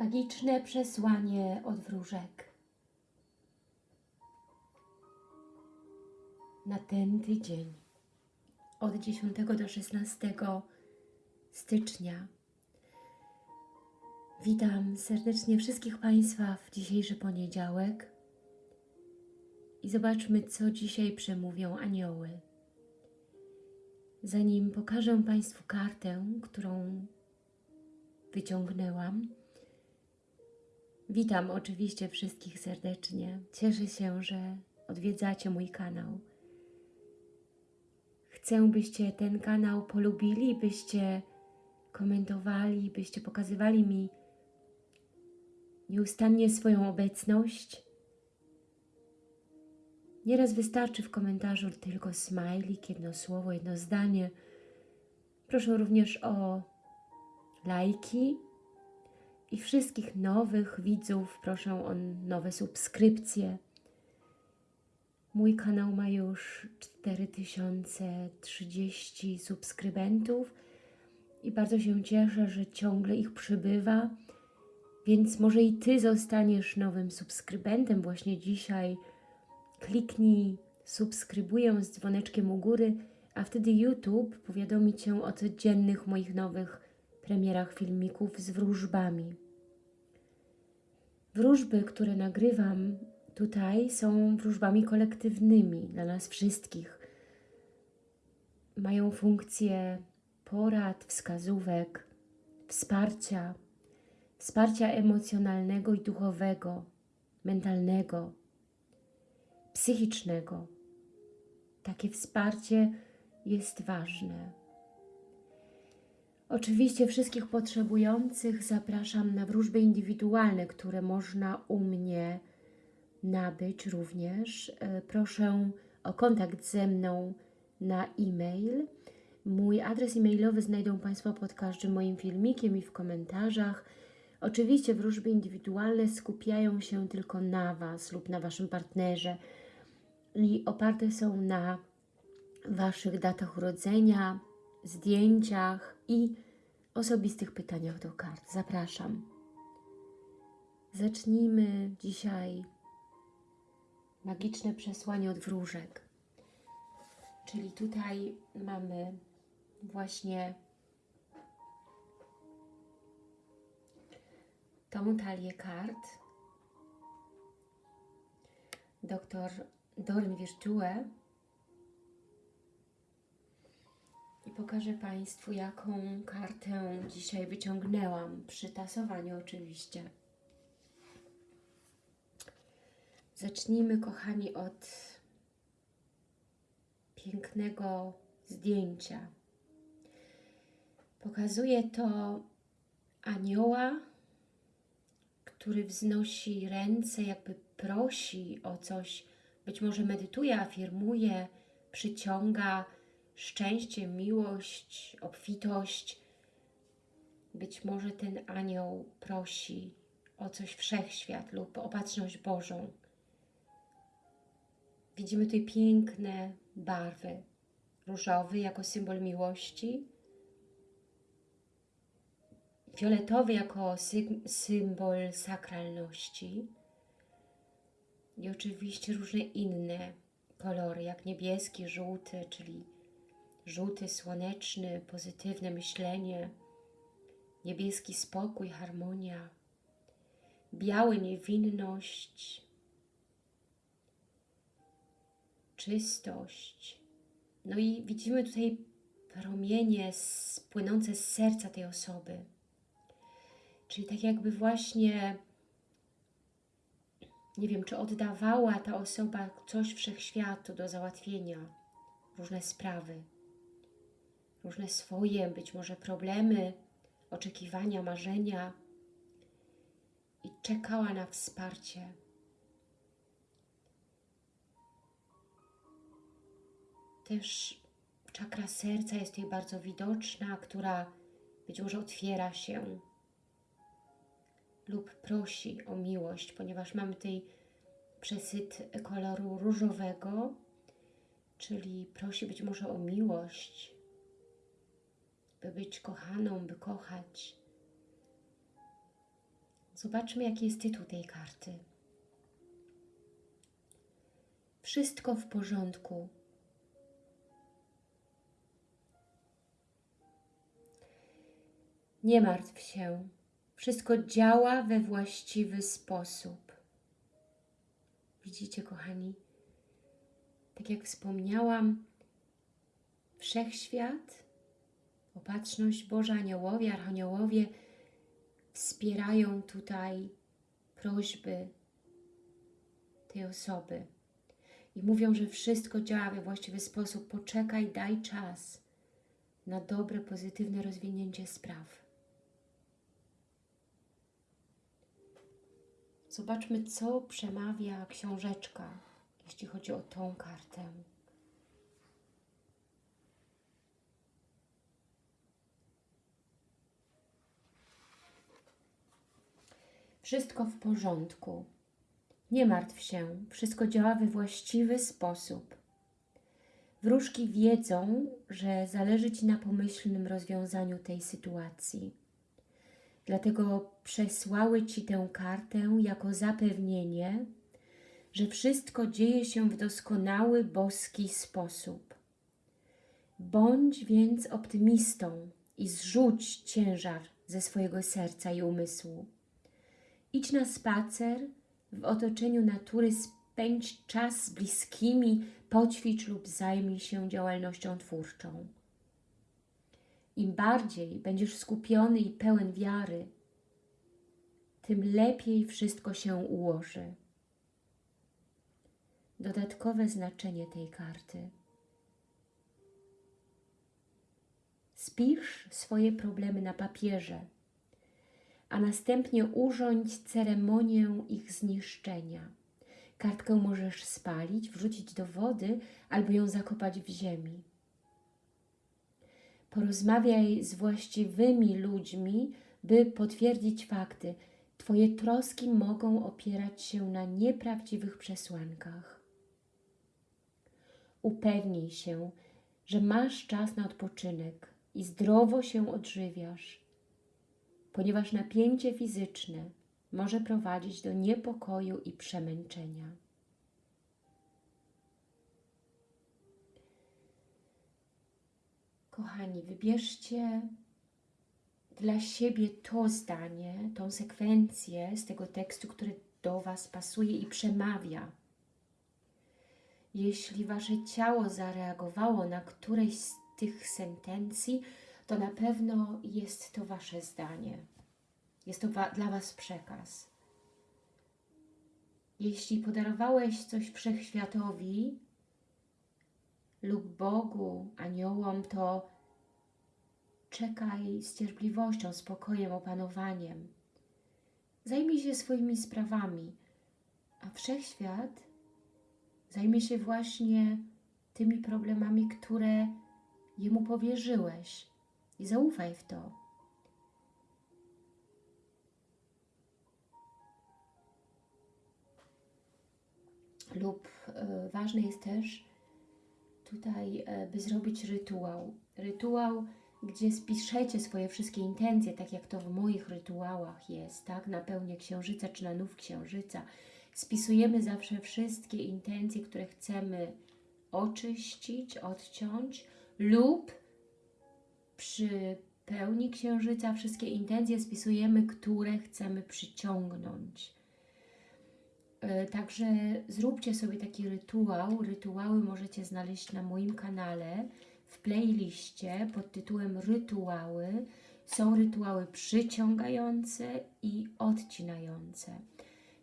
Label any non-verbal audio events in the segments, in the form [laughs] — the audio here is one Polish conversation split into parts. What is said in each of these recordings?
Magiczne przesłanie od wróżek. Na ten tydzień od 10 do 16 stycznia. Witam serdecznie wszystkich Państwa w dzisiejszy poniedziałek i zobaczmy, co dzisiaj przemówią anioły. Zanim pokażę Państwu kartę, którą wyciągnęłam, witam oczywiście wszystkich serdecznie. Cieszę się, że odwiedzacie mój kanał. Chcę, byście ten kanał polubili, byście komentowali, byście pokazywali mi nieustannie swoją obecność. Nieraz wystarczy w komentarzu tylko smajlik, jedno słowo, jedno zdanie. Proszę również o lajki i wszystkich nowych widzów proszę o nowe subskrypcje. Mój kanał ma już 4030 subskrybentów i bardzo się cieszę, że ciągle ich przybywa, więc może i Ty zostaniesz nowym subskrybentem właśnie dzisiaj. Kliknij subskrybuję z dzwoneczkiem u góry, a wtedy YouTube powiadomi Cię o codziennych moich nowych premierach filmików z wróżbami. Wróżby, które nagrywam tutaj są wróżbami kolektywnymi dla nas wszystkich. Mają funkcję porad, wskazówek, wsparcia, wsparcia emocjonalnego i duchowego, mentalnego, psychicznego. Takie wsparcie jest ważne. Oczywiście wszystkich potrzebujących zapraszam na wróżby indywidualne, które można u mnie nabyć również. E, Proszę o kontakt ze mną na e-mail. Mój adres e-mailowy znajdą Państwo pod każdym moim filmikiem i w komentarzach. Oczywiście wróżby indywidualne skupiają się tylko na Was lub na Waszym partnerze i oparte są na Waszych datach urodzenia, zdjęciach i osobistych pytaniach do kart. Zapraszam. Zacznijmy dzisiaj magiczne przesłanie od wróżek. Czyli tutaj mamy właśnie tą talię kart. Doktor Dorn Virtue i pokażę Państwu, jaką kartę dzisiaj wyciągnęłam, przy tasowaniu oczywiście. Zacznijmy, kochani, od pięknego zdjęcia. Pokazuje to anioła, który wznosi ręce, jakby prosi o coś, być może medytuje, afirmuje, przyciąga szczęście, miłość, obfitość. Być może ten anioł prosi o coś wszechświat lub opatrzność Bożą. Widzimy tutaj piękne barwy. Różowy jako symbol miłości, fioletowy jako sy symbol sakralności i oczywiście różne inne kolory, jak niebieski, żółty, czyli żółty, słoneczny, pozytywne myślenie, niebieski spokój, harmonia, biały niewinność, czystość. No i widzimy tutaj promienie płynące z serca tej osoby. Czyli tak jakby właśnie, nie wiem, czy oddawała ta osoba coś wszechświatu do załatwienia, różne sprawy, różne swoje, być może problemy, oczekiwania, marzenia i czekała na wsparcie. Też czakra serca jest tutaj bardzo widoczna, która być może otwiera się lub prosi o miłość, ponieważ mamy tutaj przesyt koloru różowego, czyli prosi być może o miłość, by być kochaną, by kochać. Zobaczmy, jaki jest tytuł tej karty. Wszystko w porządku. Nie martw się. Wszystko działa we właściwy sposób. Widzicie, kochani? Tak jak wspomniałam, wszechświat, opatrzność Boża, aniołowie, archaniołowie wspierają tutaj prośby tej osoby i mówią, że wszystko działa we właściwy sposób. Poczekaj, daj czas na dobre, pozytywne rozwinięcie spraw. Zobaczmy, co przemawia książeczka, jeśli chodzi o tą kartę. Wszystko w porządku. Nie martw się, wszystko działa we właściwy sposób. Wróżki wiedzą, że zależy Ci na pomyślnym rozwiązaniu tej sytuacji. Dlatego przesłały Ci tę kartę jako zapewnienie, że wszystko dzieje się w doskonały, boski sposób. Bądź więc optymistą i zrzuć ciężar ze swojego serca i umysłu. Idź na spacer w otoczeniu natury, spędź czas z bliskimi, poćwicz lub zajmij się działalnością twórczą. Im bardziej będziesz skupiony i pełen wiary, tym lepiej wszystko się ułoży. Dodatkowe znaczenie tej karty. Spisz swoje problemy na papierze, a następnie urządź ceremonię ich zniszczenia. Kartkę możesz spalić, wrzucić do wody albo ją zakopać w ziemi. Porozmawiaj z właściwymi ludźmi, by potwierdzić fakty. Twoje troski mogą opierać się na nieprawdziwych przesłankach. Upewnij się, że masz czas na odpoczynek i zdrowo się odżywiasz, ponieważ napięcie fizyczne może prowadzić do niepokoju i przemęczenia. Kochani, wybierzcie dla siebie to zdanie, tą sekwencję z tego tekstu, który do Was pasuje i przemawia. Jeśli Wasze ciało zareagowało na któreś z tych sentencji, to na pewno jest to Wasze zdanie. Jest to wa dla Was przekaz. Jeśli podarowałeś coś wszechświatowi, lub Bogu, aniołom, to czekaj z cierpliwością, spokojem, opanowaniem. Zajmij się swoimi sprawami, a Wszechświat zajmie się właśnie tymi problemami, które Jemu powierzyłeś i zaufaj w to. Lub y, ważne jest też, tutaj, e, by zrobić rytuał. Rytuał, gdzie spiszecie swoje wszystkie intencje, tak jak to w moich rytuałach jest, tak? Na pełnię księżyca czy na nów księżyca. Spisujemy zawsze wszystkie intencje, które chcemy oczyścić, odciąć lub przy pełni księżyca wszystkie intencje spisujemy, które chcemy przyciągnąć. E, także zróbcie sobie taki rytuał. Rytuały możecie znaleźć na moim kanale w playliście pod tytułem Rytuały. Są rytuały przyciągające i odcinające.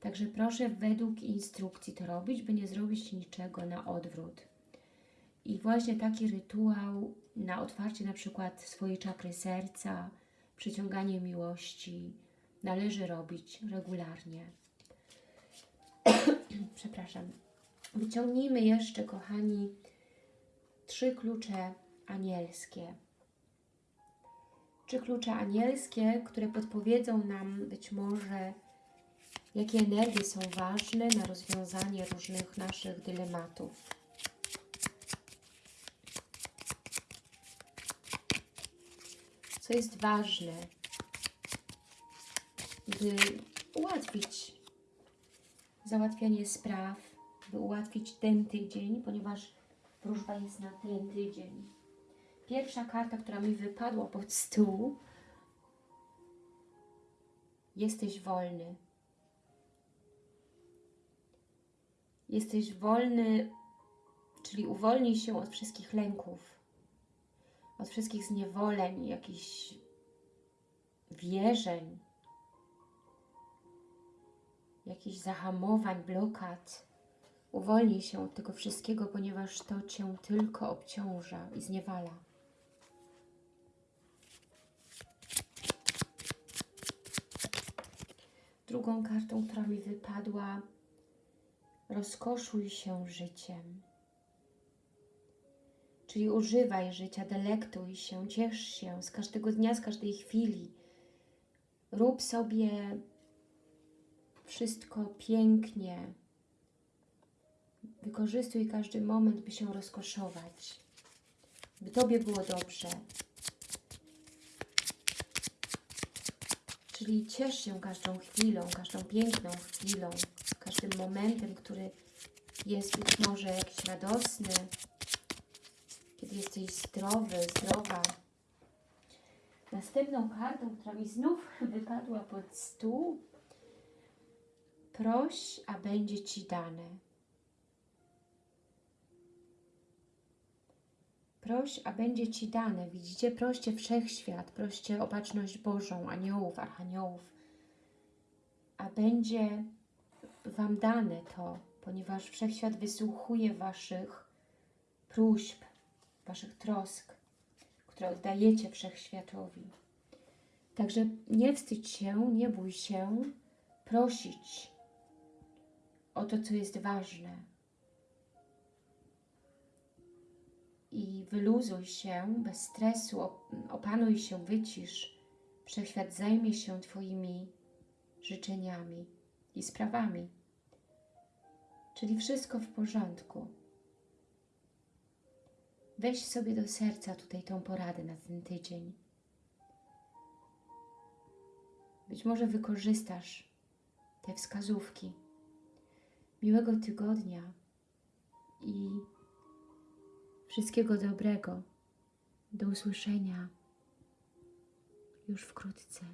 Także proszę według instrukcji to robić, by nie zrobić niczego na odwrót. I właśnie taki rytuał na otwarcie na przykład swojej czakry serca, przyciąganie miłości należy robić regularnie. [clears throat] Przepraszam. Wyciągnijmy jeszcze, kochani, trzy klucze anielskie. Trzy klucze anielskie, które podpowiedzą nam być może, jakie energie są ważne na rozwiązanie różnych naszych dylematów. Co jest ważne, by ułatwić załatwianie spraw, by ułatwić ten tydzień, ponieważ wróżba jest na ten tydzień. Pierwsza karta, która mi wypadła pod stół, jesteś wolny. Jesteś wolny, czyli uwolnij się od wszystkich lęków, od wszystkich zniewoleń, jakichś wierzeń, jakichś zahamowań, blokad. Uwolnij się od tego wszystkiego, ponieważ to Cię tylko obciąża i zniewala. Drugą kartą, która mi wypadła, rozkoszuj się życiem. Czyli używaj życia, delektuj się, ciesz się z każdego dnia, z każdej chwili. Rób sobie wszystko pięknie. Wykorzystuj każdy moment, by się rozkoszować, by Tobie było dobrze. Czyli ciesz się każdą chwilą, każdą piękną chwilą, każdym momentem, który jest być może jakiś radosny, jesteś zdrowy, zdrowa. Następną kartą, która mi znów [laughs] wypadła pod stół, proś, a będzie Ci dane. Proś, a będzie Ci dane. Widzicie? Proście Wszechświat, proście o baczność Bożą, aniołów, archaniołów, a będzie Wam dane to, ponieważ Wszechświat wysłuchuje Waszych próśb, Waszych trosk, które oddajecie Wszechświatowi. Także nie wstydź się, nie bój się prosić o to, co jest ważne. I wyluzuj się bez stresu, op- opanuj się, wycisz. Wszechświat zajmie się Twoimi życzeniami i sprawami. Czyli wszystko w porządku. Weź sobie do serca tutaj tą poradę na ten tydzień. Być może wykorzystasz te wskazówki. Miłego tygodnia i wszystkiego dobrego. Do usłyszenia już wkrótce.